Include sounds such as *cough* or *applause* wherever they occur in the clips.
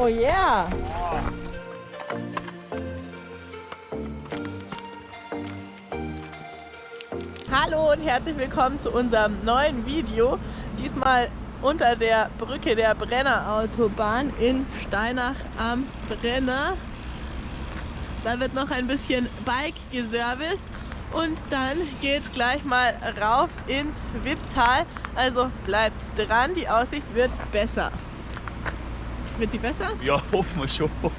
Oh yeah! Hallo und herzlich willkommen zu unserem neuen Video. Diesmal unter der Brücke der Brennerautobahn in Steinach am Brenner. Da wird noch ein bisschen Bike geserviced und dann geht es gleich mal rauf ins Wipptal. Also bleibt dran, die Aussicht wird besser. Wird sie besser? Ja, hoffen wir schon. Schon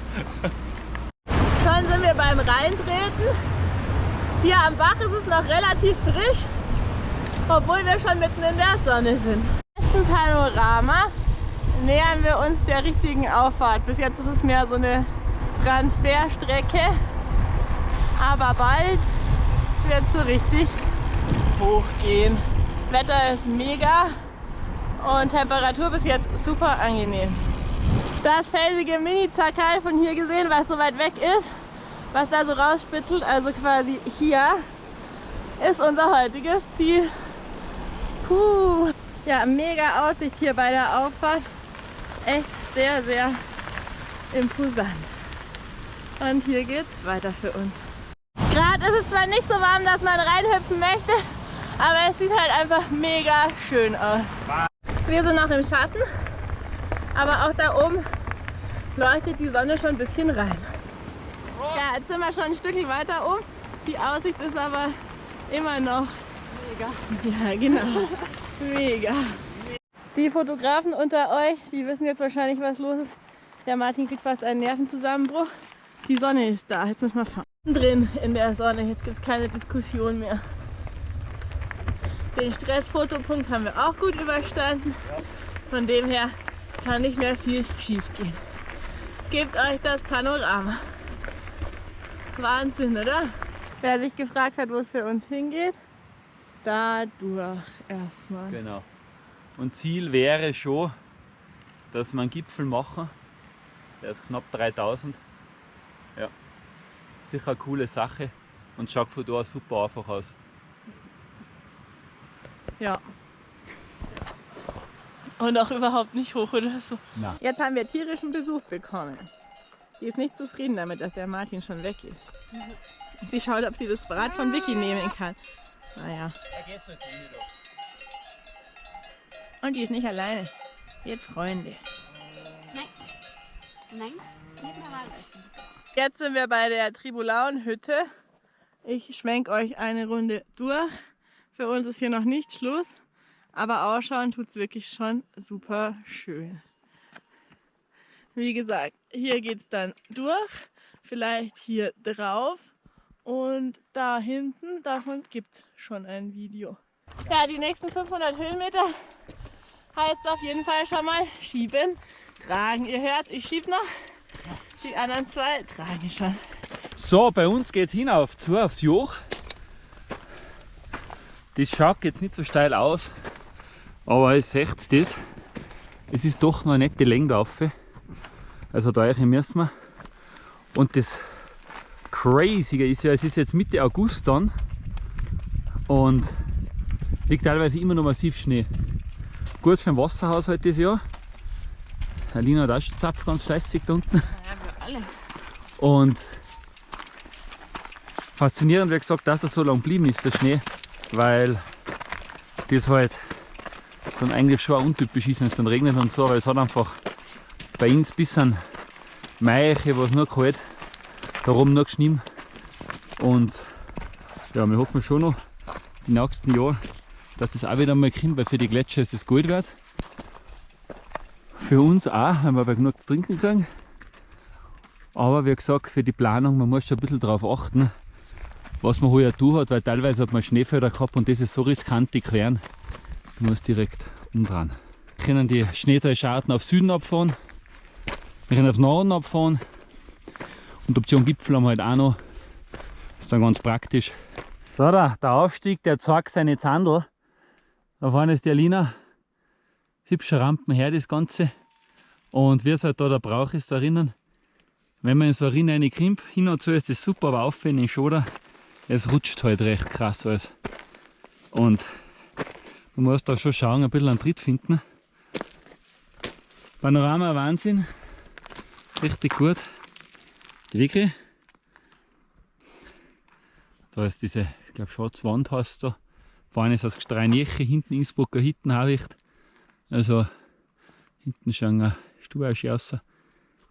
sind wir beim Reintreten. Hier am Bach ist es noch relativ frisch, obwohl wir schon mitten in der Sonne sind. Im besten Panorama nähern wir uns der richtigen Auffahrt. Bis jetzt ist es mehr so eine Transferstrecke, aber bald wird es so richtig hochgehen. Wetter ist mega und Temperatur bis jetzt super angenehm. Das felsige Mini-Zakal von hier gesehen, was so weit weg ist, was da so rausspitzelt, also quasi hier, ist unser heutiges Ziel. Puh. Ja, mega Aussicht hier bei der Auffahrt. Echt sehr, sehr imposant. Und hier geht's weiter für uns. Gerade ist es zwar nicht so warm, dass man reinhüpfen möchte, aber es sieht halt einfach mega schön aus. Wir sind noch im Schatten, aber auch da oben leuchtet die Sonne schon ein bisschen rein. Ja, jetzt sind wir schon ein Stückchen weiter oben. Die Aussicht ist aber immer noch mega. Ja, genau. *laughs* Mega. Die Fotografen unter euch, die wissen jetzt wahrscheinlich, was los ist. Der Martin kriegt fast einen Nervenzusammenbruch. Die Sonne ist da, jetzt müssen wir fahren. Drin in der Sonne, jetzt gibt es keine Diskussion mehr. Den Stressfotopunkt haben wir auch gut überstanden. Von dem her kann nicht mehr viel schief gehen. Gebt euch das Panorama. Wahnsinn, oder? Wer sich gefragt hat, wo es für uns hingeht, dadurch erstmal. Genau. Und Ziel wäre schon, dass wir einen Gipfel machen. Der ist knapp 3000. Ja. Sicher eine coole Sache und schaut von da super einfach aus. Ja. Und auch überhaupt nicht hoch oder so. Nein. Jetzt haben wir tierischen Besuch bekommen. Sie ist nicht zufrieden damit, dass der Martin schon weg ist. Sie schaut, ob sie das Rad von Vicky nehmen kann. Naja. Und die ist nicht alleine. Die hat Freunde. Nein. Nein. Jetzt sind wir bei der Tribulauenhütte. Ich schwenke euch eine Runde durch. Für uns ist hier noch nicht Schluss, aber ausschauen tut es wirklich schon super schön. Wie gesagt, hier geht es dann durch, vielleicht hier drauf und da hinten, davon gibt es schon ein Video. Ja, die nächsten 500 Höhenmeter heißt auf jeden Fall schon mal schieben, tragen. Ihr hört, ich schieb noch. Die anderen zwei tragen schon. So, bei uns geht es hinauf zu aufs Joch. Das schaut jetzt nicht so steil aus, aber es seht das. Es ist doch noch nicht die Länge auf. Also da müssen wir. Und das Crazy ist ja, es ist jetzt Mitte August dann und liegt teilweise immer noch massiv Schnee. Gut für den Wasserhaushalt das Jahr. Alina hat auch schon zapft ganz fleißig da unten. Ja, wir alle. Und faszinierend, wie gesagt, dass er so lang blieben ist, der Schnee, weil das halt dann eigentlich schon untypisch ist, wenn es dann regnet und so, weil es hat einfach bei uns bis an Mai, was nur kalt, darum nur geschnien. Und ja, wir hoffen schon noch die nächsten Jahre, dass das auch wieder mal kommt, weil für die Gletscher ist das Gold wert. Für uns auch, wenn wir aber genug zu trinken kriegen. Aber wie gesagt, für die Planung, man muss schon ein bisschen darauf achten, was man heuer tun hat, weil teilweise hat man Schneefelder gehabt und das ist so riskant, die queren. Man muss direkt umdrehen. Wir können die Schneetalschaden auf Süden abfahren, wir können auf Norden abfahren und Option Gipfel haben wir halt auch noch. Ist dann ganz praktisch. Da, da der Aufstieg, der zeigt seine Zandel. Da vorne ist die Alina. Hübsche Rampen her, das Ganze. Und wie es halt da der Brauch ist da drinnen. Wenn man in so eine Rinne reinkrimmt, hin und zu ist das super, aber auf in den Schoder, es rutscht halt recht krass alles. Und man muss da schon schauen, ein bisschen einen Tritt finden. Panorama Wahnsinn. richtig gut. Die Wicke. Da ist diese, ich glaube, schwarze Wand hast du. Vorne ist das Gestreinieche, hinten Innsbrucker Hittenhabicht. Also hinten schon eine Stube aus.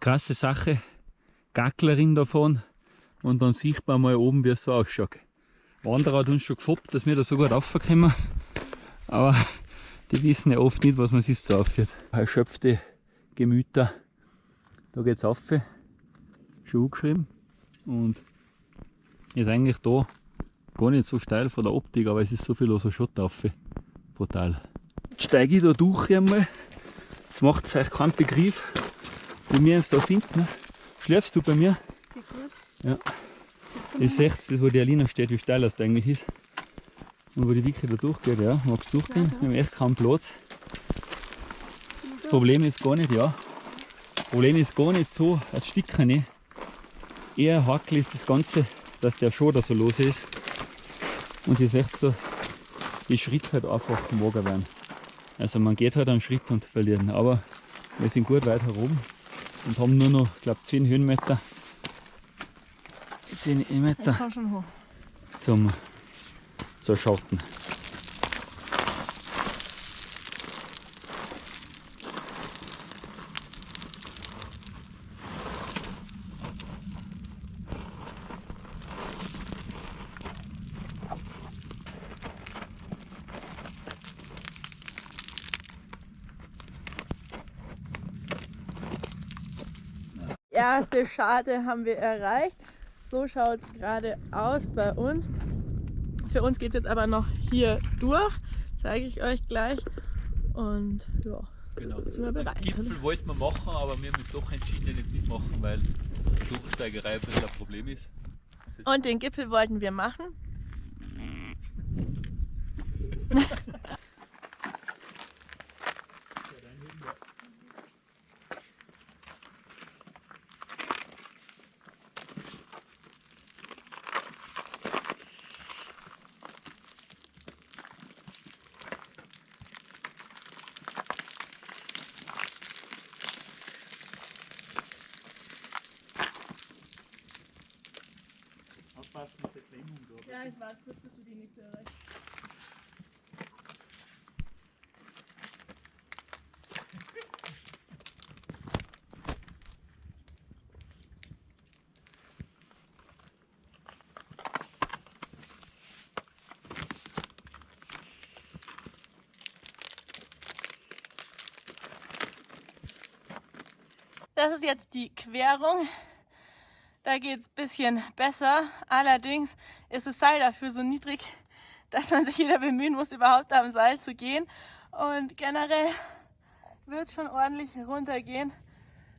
Krasse Sache. Gacklerin davon. Und dann sieht man mal oben, wie es so ausschaut. Wanderer hat uns schon gefoppt, dass wir da so gut raufkommen. Aber *laughs* die wissen ja oft nicht, was man sich so aufführt. Erschöpfte Gemüter. Da geht es auf. Schon angeschrieben. Und ist eigentlich da gar nicht so steil von der Optik, aber es ist so viel loser Schott auf. Brutal. Jetzt steige ich da durch einmal. Jetzt macht es euch keinen Begriff, wie wir uns da finden. Schläfst du bei mir? Ja. Ihr seht das, wo die Alina steht, wie steil das da eigentlich ist. Und wo die Wicke da durchgeht, ja. Magst du durchgehen? Wir haben echt keinen Platz. Das Problem ist gar nicht, ja. Das Problem ist gar nicht so, als Sticker nicht. Eher hakel ist das Ganze, dass der schon da so los ist. Und ihr seht da, die Schritte halt einfach mager werden. Also man geht halt einen Schritt und verlieren. Aber wir sind gut weit herum und haben nur noch, glaube, 10 Höhenmeter. 10 Meter Ich komm schon hoch. zum zur Schatten. erste Scharte haben wir erreicht. So schaut es gerade aus bei uns. Für uns geht es jetzt aber noch hier durch. Zeige ich euch gleich. Und ja, Genau. sind wir bereit. Gipfel wollten wir machen, aber wir haben uns doch entschieden, den jetzt nicht machen, weil die Durchsteigerei ein bisschen ein Problem ist. Und den Gipfel wollten wir machen. *laughs* ich warte kurz, bis du die nächste erreichst. Das ist jetzt die Querung. Da geht es ein bisschen besser. Allerdings ist das Seil dafür so niedrig, dass man sich wieder bemühen muss, überhaupt am Seil zu gehen. Und generell wird es schon ordentlich runtergehen.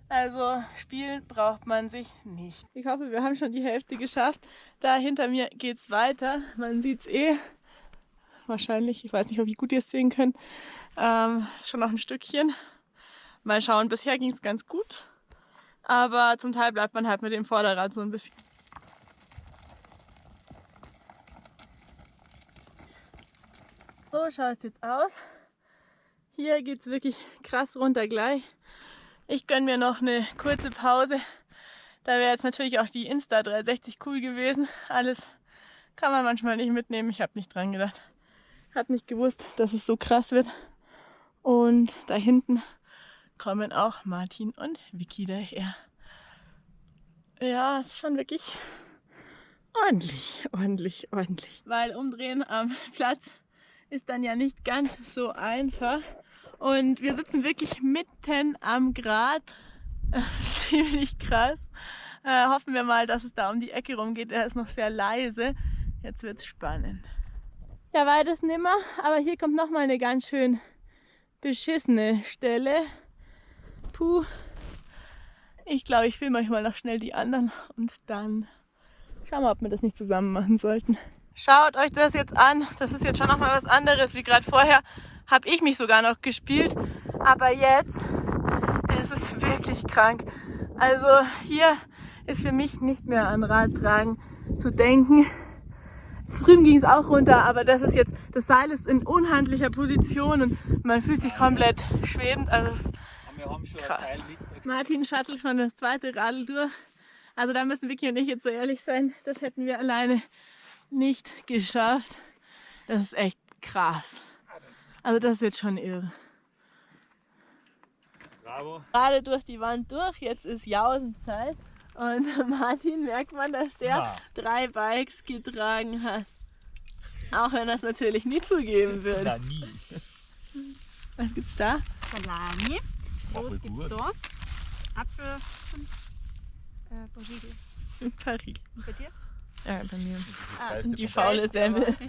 Also spielen braucht man sich nicht. Ich hoffe, wir haben schon die Hälfte geschafft. Da hinter mir geht es weiter. Man sieht es eh. Wahrscheinlich, ich weiß nicht, wie gut ihr es sehen könnt. Ähm, ist schon noch ein Stückchen. Mal schauen, bisher ging es ganz gut. Aber zum Teil bleibt man halt mit dem Vorderrad so ein bisschen. So schaut es jetzt aus. Hier geht es wirklich krass runter gleich. Ich gönne mir noch eine kurze Pause. Da wäre jetzt natürlich auch die Insta 360 cool gewesen. Alles kann man manchmal nicht mitnehmen. Ich habe nicht dran gedacht. Habe nicht gewusst, dass es so krass wird. Und da hinten kommen auch Martin und Vicky daher. Ja, es ist schon wirklich ordentlich, ordentlich, ordentlich. Weil umdrehen am Platz ist dann ja nicht ganz so einfach. Und wir sitzen wirklich mitten am Grat. *laughs* Das ist ziemlich krass. Äh, hoffen wir mal, dass es da um die Ecke rumgeht. Er ist noch sehr leise. Jetzt wird es spannend. Ja, weites nimmer, aber hier kommt nochmal eine ganz schön beschissene Stelle. Puh. Ich glaube, ich filme euch mal noch schnell die anderen und dann schauen wir, ob wir das nicht zusammen machen sollten. Schaut euch das jetzt an. Das ist jetzt schon nochmal was anderes wie gerade vorher. Habe ich mich sogar noch gespielt. Aber jetzt ist es wirklich krank. Also hier ist für mich nicht mehr an Radtragen zu denken. Drüben ging es auch runter, aber das ist jetzt, das Seil ist in unhandlicher Position und man fühlt sich komplett schwebend. Also es ist Wir haben schon Krass. ein Seil mit. Martin schattelt schon das zweite Radl durch. Also da müssen Vicky und ich jetzt so ehrlich sein, das hätten wir alleine nicht geschafft. Das ist echt krass. Also das ist jetzt schon irre. Bravo. Gerade durch die Wand durch, jetzt ist Jausenzeit. Und *laughs* Martin merkt man, dass der Ja. drei Bikes getragen hat. Auch wenn er es natürlich nie zugeben würde. Na, nie. Was gibt's da? Salami. Brot gibt's gut. da. Apfel und äh, Basilikum. Paris. Und bei dir? Ja, bei mir. Ah, Die faule Semmel. *laughs*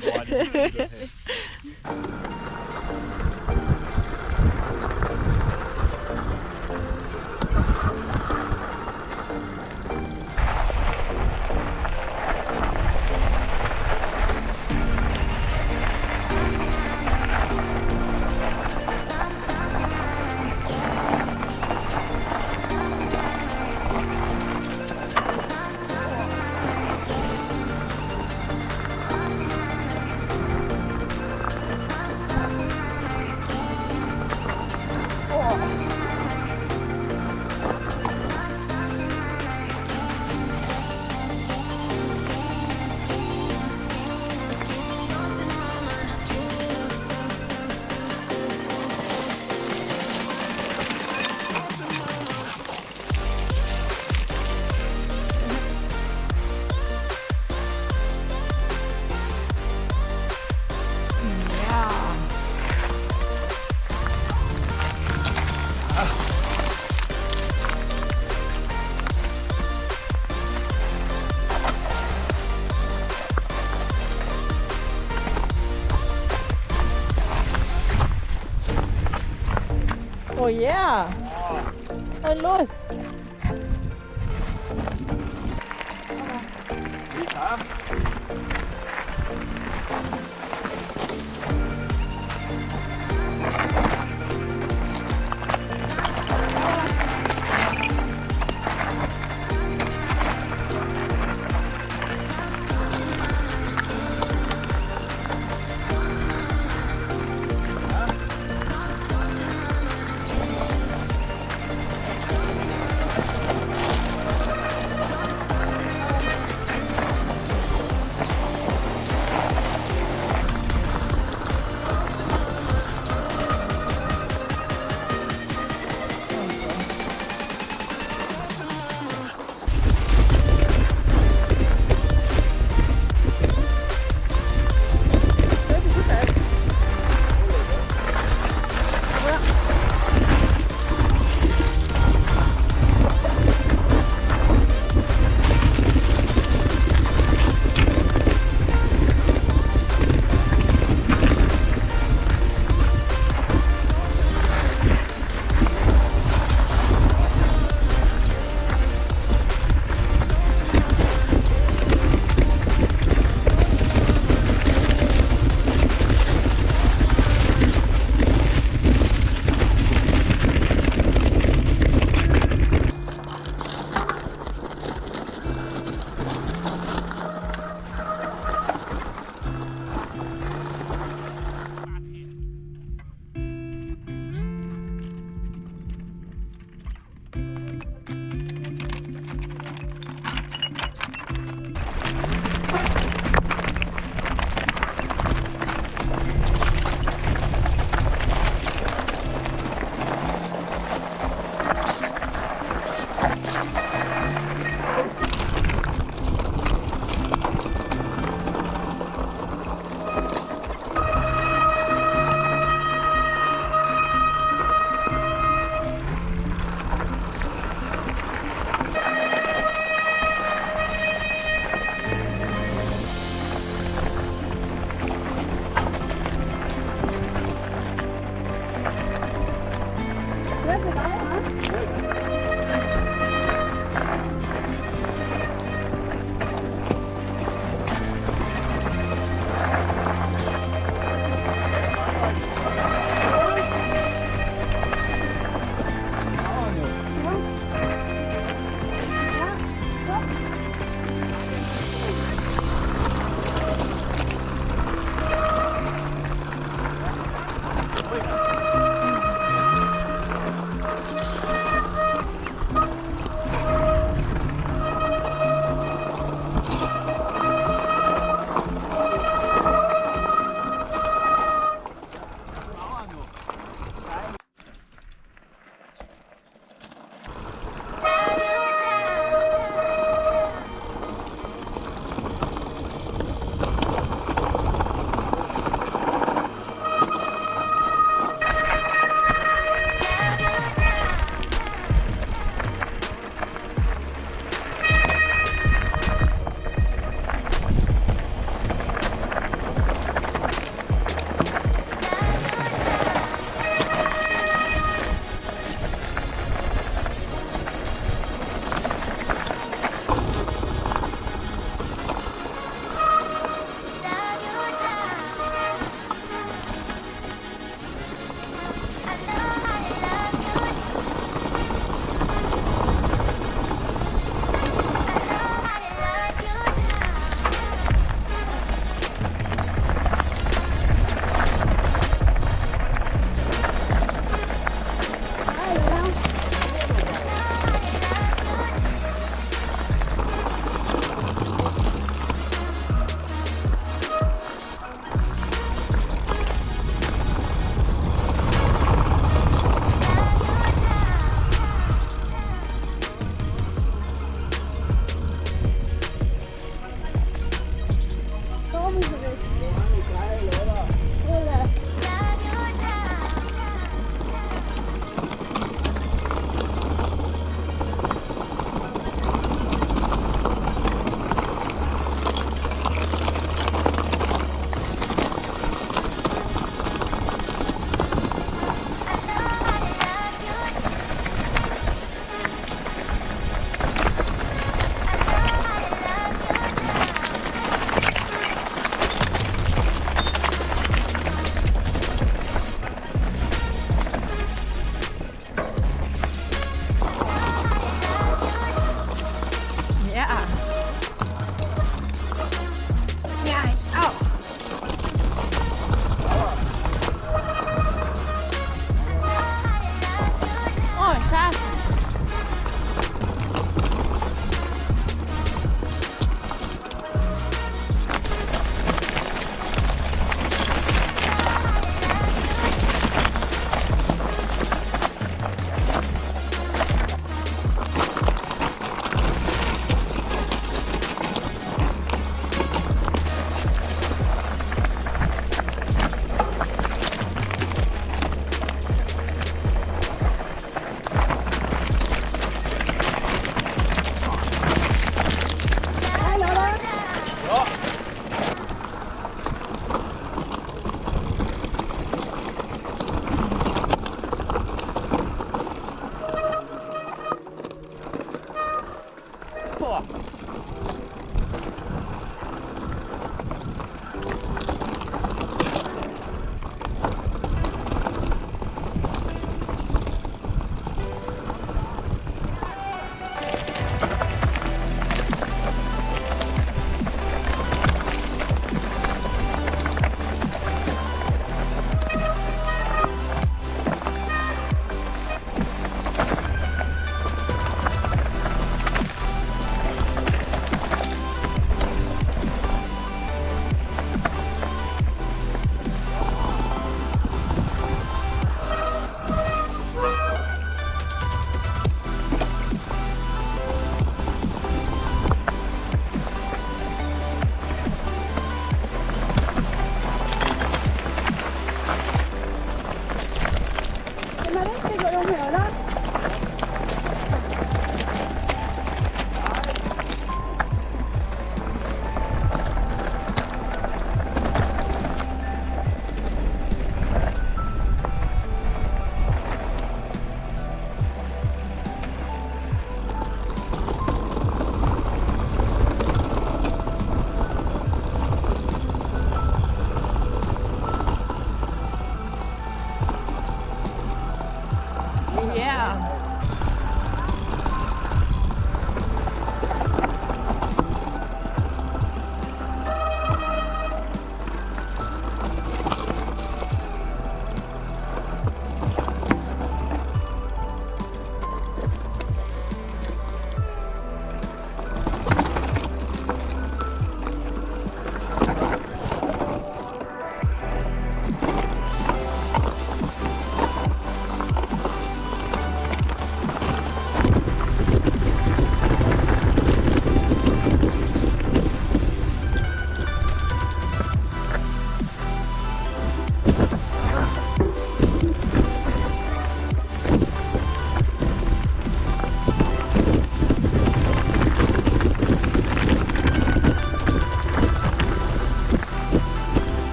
Und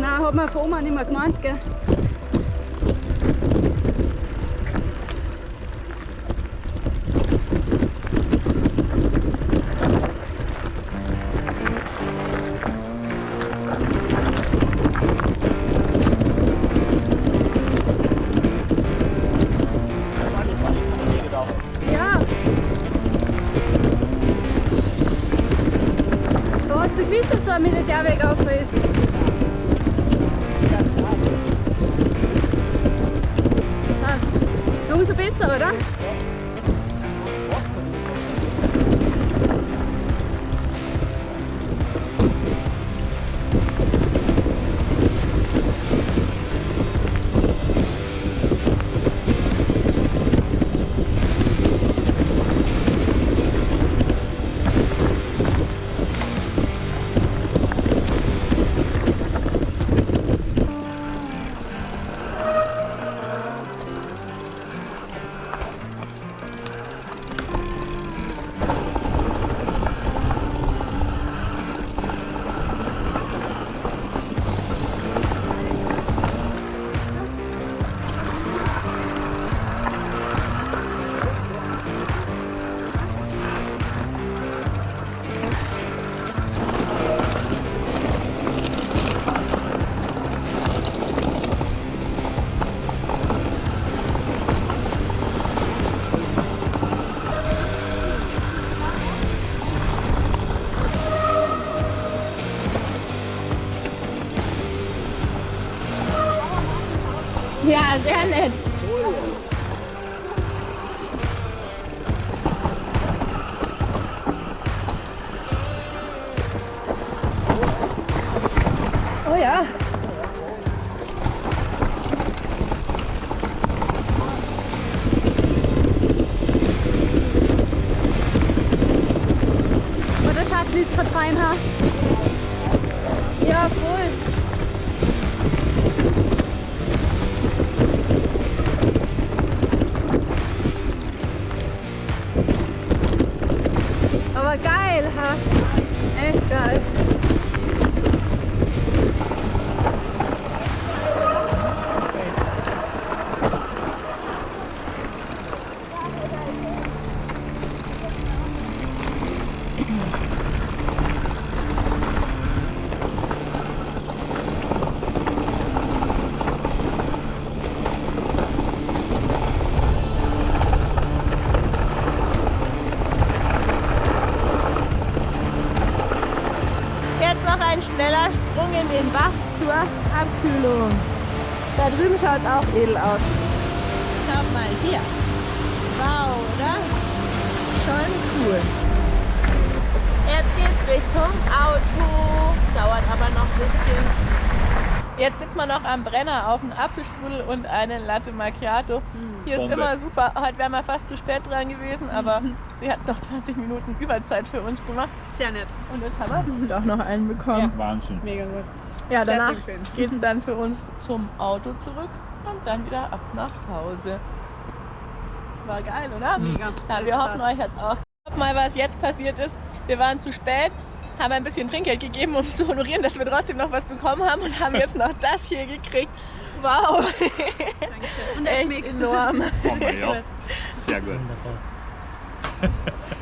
Nein, hat man von Oma nicht mehr gemeint, gell? Grabe, Aber geil, ha? Echt geil. Cool. Jetzt geht's Richtung Auto. Dauert aber noch ein bisschen. Jetzt sitzen wir noch am Brenner auf einem Apfelstrudel und einen Latte Macchiato. Hier ist Bombe. immer super. Heute wären wir fast zu spät dran gewesen, aber sie hat noch 20 Minuten Überzeit für uns gemacht. Sehr nett. Und jetzt haben wir doch noch einen bekommen. Wahnsinn. Mega gut. Ja, danach geht es *laughs* dann für uns zum Auto zurück und dann wieder ab nach Hause. War geil, oder? Mega. Ja, wir hoffen euch jetzt auch. Mal, was jetzt passiert ist. Wir waren zu spät, haben ein bisschen Trinkgeld gegeben, um zu honorieren, dass wir trotzdem noch was bekommen haben und haben jetzt noch das hier gekriegt. Wow, Dankeschön. Und er schmeckt. enorm. *laughs* Sehr gut. *laughs*